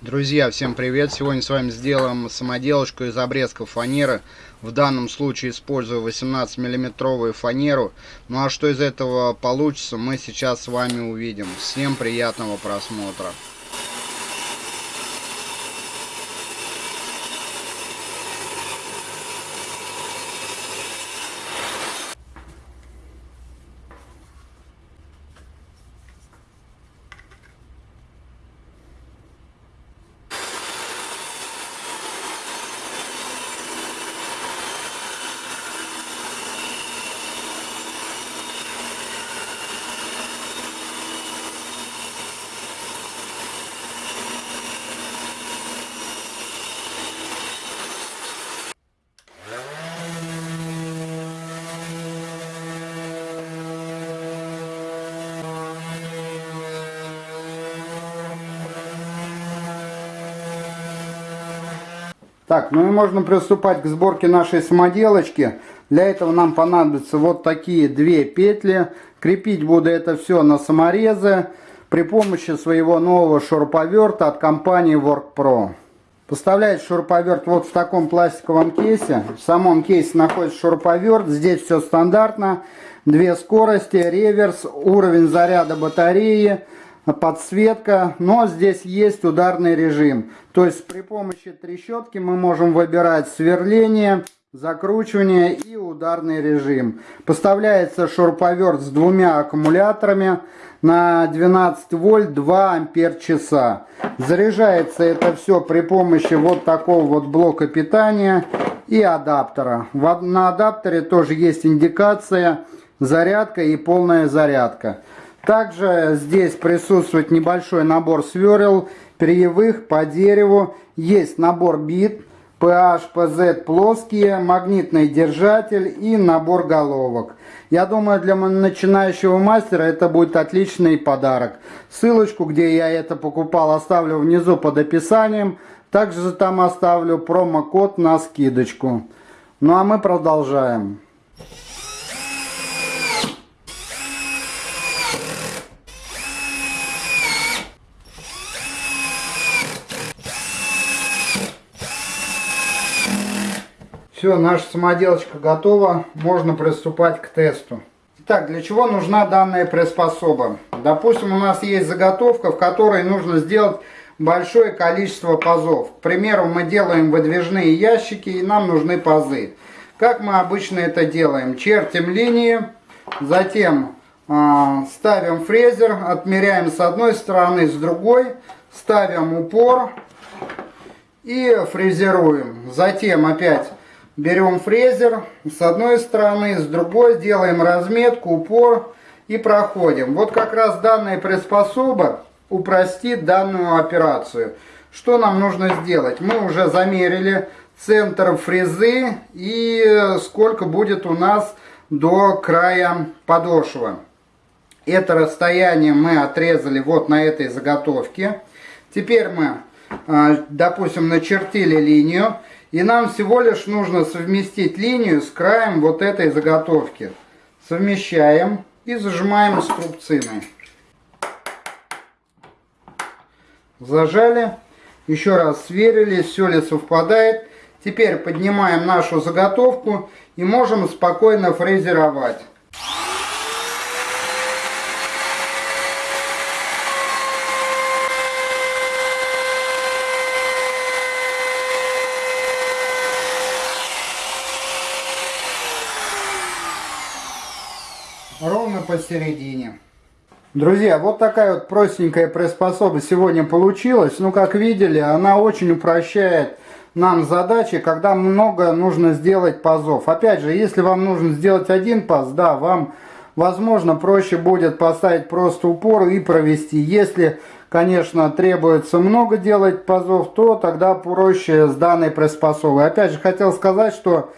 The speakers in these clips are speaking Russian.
Друзья, всем привет! Сегодня с вами сделаем самоделочку из обрезков фанеры. В данном случае использую 18 миллиметровую фанеру. Ну а что из этого получится, мы сейчас с вами увидим. Всем приятного просмотра! Так, ну и можно приступать к сборке нашей самоделочки. Для этого нам понадобятся вот такие две петли. Крепить буду это все на саморезы при помощи своего нового шуруповерта от компании WorkPro. Поставляется шуруповерт вот в таком пластиковом кейсе. В самом кейсе находится шуруповерт. Здесь все стандартно. Две скорости, реверс, уровень заряда батареи – подсветка, но здесь есть ударный режим. То есть при помощи трещотки мы можем выбирать сверление, закручивание и ударный режим. Поставляется шуруповерт с двумя аккумуляторами на 12 вольт 2 ампер часа. Заряжается это все при помощи вот такого вот блока питания и адаптера. На адаптере тоже есть индикация зарядка и полная зарядка. Также здесь присутствует небольшой набор сверл, перьевых по дереву. Есть набор бит, PH, PZ плоские, магнитный держатель и набор головок. Я думаю, для начинающего мастера это будет отличный подарок. Ссылочку, где я это покупал, оставлю внизу под описанием. Также там оставлю промокод на скидочку. Ну а мы продолжаем. Все, наша самоделочка готова, можно приступать к тесту. Итак, для чего нужна данная приспособа? Допустим, у нас есть заготовка, в которой нужно сделать большое количество пазов. К примеру, мы делаем выдвижные ящики и нам нужны пазы. Как мы обычно это делаем? Чертим линии, затем э, ставим фрезер, отмеряем с одной стороны, с другой, ставим упор и фрезеруем. Затем опять берем фрезер с одной стороны, с другой делаем разметку, упор и проходим. Вот как раз данная приспособа упростит данную операцию. Что нам нужно сделать? Мы уже замерили центр фрезы и сколько будет у нас до края подошвы. Это расстояние мы отрезали вот на этой заготовке. Теперь мы, допустим, начертили линию. И нам всего лишь нужно совместить линию с краем вот этой заготовки. Совмещаем и зажимаем струбциной. Зажали. Еще раз сверили, все ли совпадает. Теперь поднимаем нашу заготовку и можем спокойно фрезеровать. Ровно посередине. Друзья, вот такая вот простенькая приспособа сегодня получилась. Ну, как видели, она очень упрощает нам задачи, когда много нужно сделать пазов. Опять же, если вам нужно сделать один паз, да, вам, возможно, проще будет поставить просто упор и провести. Если, конечно, требуется много делать пазов, то тогда проще с данной приспособой. Опять же, хотел сказать, что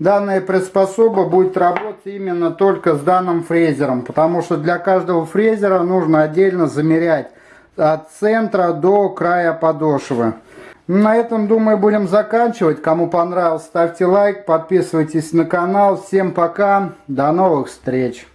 Данная приспособа будет работать именно только с данным фрезером, потому что для каждого фрезера нужно отдельно замерять от центра до края подошвы. На этом, думаю, будем заканчивать. Кому понравилось, ставьте лайк, подписывайтесь на канал. Всем пока, до новых встреч!